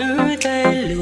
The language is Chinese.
Tư tay.